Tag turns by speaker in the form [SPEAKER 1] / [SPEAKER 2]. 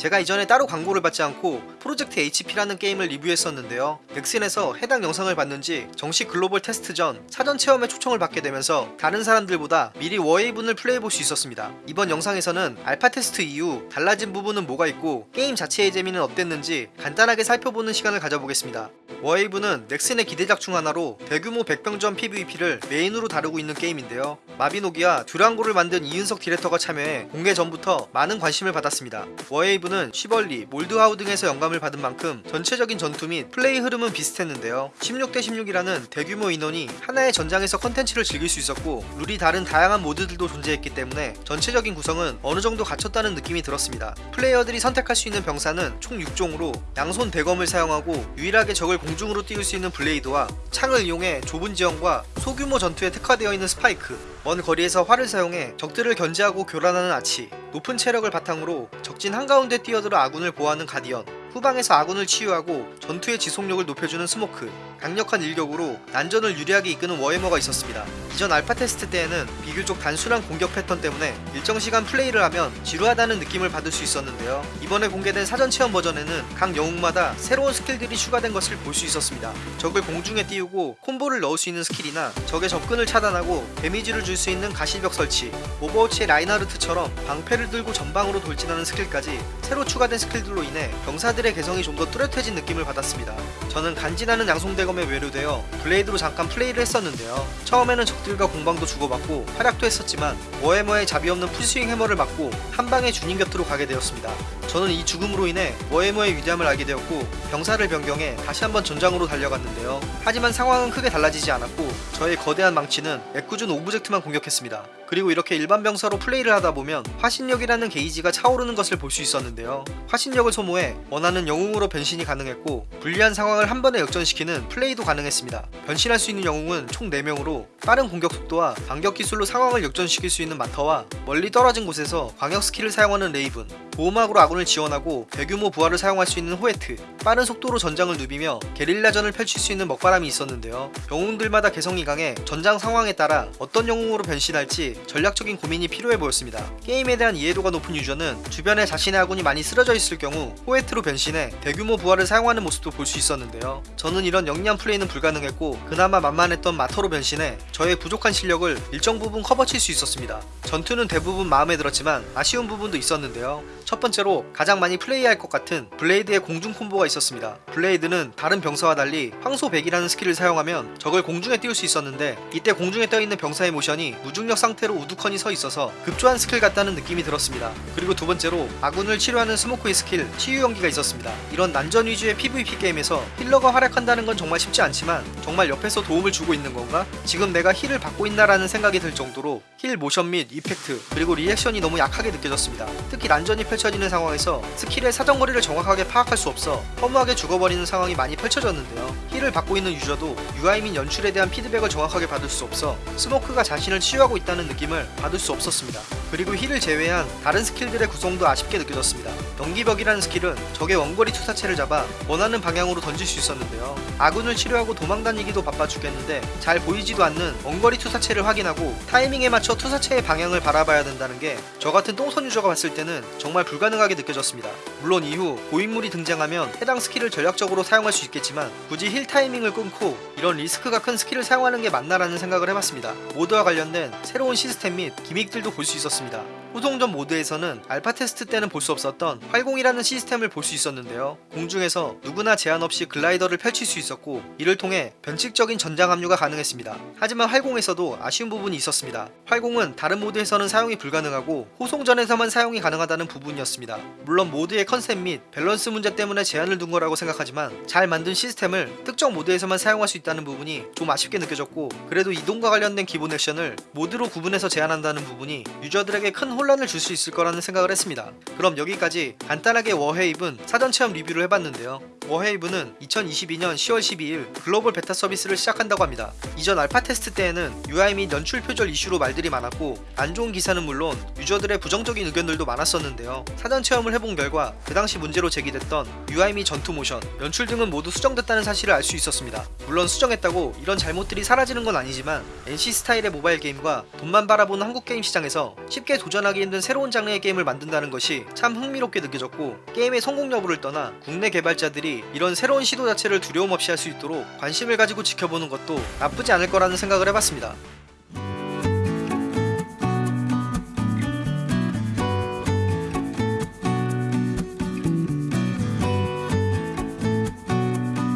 [SPEAKER 1] 제가 이전에 따로 광고를 받지 않고 프로젝트 HP라는 게임을 리뷰했었는데요. 넥슨에서 해당 영상을 봤는지 정식 글로벌 테스트 전 사전 체험에 초청을 받게 되면서 다른 사람들보다 미리 워헤이븐을 플레이해볼 수 있었습니다. 이번 영상에서는 알파 테스트 이후 달라진 부분은 뭐가 있고 게임 자체의 재미는 어땠는지 간단하게 살펴보는 시간을 가져보겠습니다. 워헤이븐은 넥슨의 기대작 중 하나로 대규모 백병전 PVP를 메인으로 다루고 있는 게임인데요. 마비노기와 듀랑고를 만든 이은석 디렉터가 참여해 공개 전부터 많은 관심을 받았습니다. 워헤이븐은 쉬벌리, 모드하우 등에서 영감을 받은 만큼 전체적인 전투 및 플레이 흐름은 비슷했는데요. 16대 16이라는 대규모 인원이 하나의 전장에서 컨텐츠를 즐길 수 있었고 룰이 다른 다양한 모드들도 존재했기 때문에 전체적인 구성은 어느 정도 갖췄다는 느낌이 들었습니다. 플레이어들이 선택할 수 있는 병사는 총 6종으로 양손 대검을 사용하고 유일하게 적을 공중으로 띄울 수 있는 블레이드와 창을 이용해 좁은 지형과 소규모 전투에 특화되어 있는 스파이크 먼 거리에서 활을 사용해 적들을 견제하고 교란하는 아처 높은 체력을 바탕으로 적진 한가운데 뛰어들어 아군을 보호하는 가디언 후방에서 아군을 치유하고 전투의 지속력을 높여주는 스모크 강력한 일격으로 난전을 유리하게 이끄는 워해머가 있었습니다. 이전 알파 테스트 때에는 비교적 단순한 공격 패턴 때문에 일정 시간 플레이를 하면 지루하다는 느낌을 받을 수 있었는데요. 이번에 공개된 사전 체험 버전에는 각 영웅마다 새로운 스킬들이 추가된 것을 볼 수 있었습니다. 적을 공중에 띄우고 콤보를 넣을 수 있는 스킬이나 적의 접근을 차단하고 데미지를 줄 수 있는 가시벽 설치 오버워치의 라인하르트처럼 방패를 들고 전방으로 돌진하는 스킬까지 새로 추가된 스킬들로 인해 병사들의 개성이 좀 더 뚜렷해진 느낌을 받았습니다. 저는 간지나는 양손 대검에 매료되어 블레이드로 잠깐 플레이를 했었는데요. 처음에는 적들과 공방도 주고받고 활약도 했었지만 워해머의 자비 없는 풀스윙 해머를 맞고 한 방에 주님 곁으로 가게 되었습니다. 저는 이 죽음으로 인해 워해머의 위대함을 알게 되었고 병사를 변경해 다시 한번 전장으로 달려갔는데요. 하지만 상황은 크게 달라지지 않았고 저의 거대한 망치는 애꿎은 오브젝트만 공격했습니다. 그리고 이렇게 일반 병사로 플레이를 하다 보면 화신력이라는 게이지가 차오르는 것을 볼 수 있었는데요. 화신력을 소모해 원하는 영웅으로 변신이 가능했고 불리한 상황을 한 번에 역전시키는 플레이도 가능했습니다. 변신할 수 있는 영웅은 총 4명으로 빠른 공격 속도와 반격 기술로 상황을 역전시킬 수 있는 마터와 멀리 떨어진 곳에서 광역 스킬을 사용하는 레이븐 보호막으로 아군을 지원하고 대규모 부하를 사용할 수 있는 호에트 빠른 속도로 전장을 누비며 게릴라전을 펼칠 수 있는 먹바람이 있었는데요. 영웅들마다 개성이 강해 전장 상황에 따라 어떤 영웅으로 변신할지 전략적인 고민이 필요해 보였습니다. 게임에 대한 이해도가 높은 유저는 주변에 자신의 아군이 많이 쓰러져 있을 경우 호에트로 변신해 대규모 부하를 사용하는 모습도 볼 수 있었는데요. 저는 이런 영리한 플레이는 불가능했고 그나마 만만했던 마터로 변신해 저의 부족한 실력을 일정 부분 커버칠 수 있었습니다. 전투는 대부분 마음에 들었지만 아쉬운 부분도 있었는데요. 첫 번째로 가장 많이 플레이할 것 같은 블레이드의 공중 콤보가 있었습니다. 블레이드는 다른 병사와 달리 황소백이라는 스킬을 사용하면 적을 공중에 띄울 수 있었는데 이때 공중에 떠있는 병사의 모션이 무중력 상태로 우두커니 서 있어서 급조한 스킬 같다는 느낌이 들었습니다. 그리고 두 번째로 아군을 치료하는 스모크의 스킬 치유 연기가 있었습니다. 이런 난전 위주의 PVP 게임에서 healer가 활약한다는 건 정말 쉽지 않지만 정말 옆에서 도움을 주고 있는 건가? 지금 내가 heal을 받고 있나라는 생각이 들 정도로 heal 모션 및 이펙트 그리고 리액션이 너무 약하게 느껴졌습니다. 특히 난전이 펼쳐지는 상황에서 스킬의 사정거리를 정확하게 파악할 수 없어 허무하게 죽어버리는 상황이 많이 펼쳐졌는데요. heal을 받고 있는 유저도 UI 및 연출에 대한 피드백을 정확하게 받을 수 없어 스모크가 자신을 치유하고 있다는 느낌을 받을 수 없었습니다. 그리고 heal을 제외한 다른 스킬들의 구성도 아쉽게 느껴졌습니다. 연기벽이라는 스킬은 적의 원거리 투사체를 잡아 원하는 방향으로 던질 수 있었는데요. 아군을 치료하고 도망다니기도 바빠 죽겠는데 잘 보이지도 않는 원거리 투사체를 확인하고 타이밍에 맞춰 투사체의 방향을 바라봐야 된다는 게 저 같은 똥손 유저가 봤을 때는 정말 불가능하게 느껴졌습니다. 물론 이후 고인물이 등장하면 해당 스킬을 전략적으로 사용할 수 있겠지만 굳이 heal 타이밍을 끊고 이런 리스크가 큰 스킬을 사용하는 게 맞나라는 생각을 해봤습니다. 모드와 관련된 새로운 시스템 및 gimmick들도 볼 수 있었습니다. 후송전 모드에서는 알파 테스트 때는 볼 수 없었던 활공이라는 시스템을 볼 수 있었는데요. 공중에서 누구나 제한 없이 글라이더를 펼칠 수 있었고 이를 통해 변칙적인 전장 합류가 가능했습니다. 하지만 활공에서도 아쉬운 부분이 있었습니다. 활공은 다른 모드에서는 사용이 불가능하고 호송전에서만 사용이 가능하다는 부분이었습니다. 물론 모드의 컨셉 및 밸런스 문제 때문에 제한을 둔 거라고 생각하지만 잘 만든 시스템을 특정 모드에서만 사용할 수 있다는 부분이 좀 아쉽게 느껴졌고 그래도 이동과 관련된 기본 액션을 모드로 구분해서 제한한다는 부분이 유저들에게 큰 혼란을 줄 수 있을 거라는 생각을 했습니다. 그럼 여기까지 간단하게 워헤이븐 사전 체험 리뷰를 해봤는데요. 워헤이븐은 2022년 10월 12일 글로벌 베타 서비스를 시작한다고 합니다. 이전 알파 테스트 때에는 UI 및 연출 표절 이슈로 말들이 많았고 안 좋은 기사는 물론 유저들의 부정적인 의견들도 많았었는데요. 사전 체험을 해본 결과 그 당시 문제로 제기됐던 UI 및 전투 모션, 연출 등은 모두 수정됐다는 사실을 알 수 있었습니다. 물론 수정했다고 이런 잘못들이 사라지는 건 아니지만 NC 스타일의 모바일 게임과 돈만 바라보는 한국 게임 시장에서 쉽게 도전하기 힘든 새로운 장르의 게임을 만든다는 것이 참 흥미롭게 느껴졌고 게임의 성공 여부를 떠나 국내 개발자 이런 새로운 시도 자체를 두려움 없이 할 수 있도록 관심을 가지고 지켜보는 것도 나쁘지 않을 거라는 생각을 해봤습니다.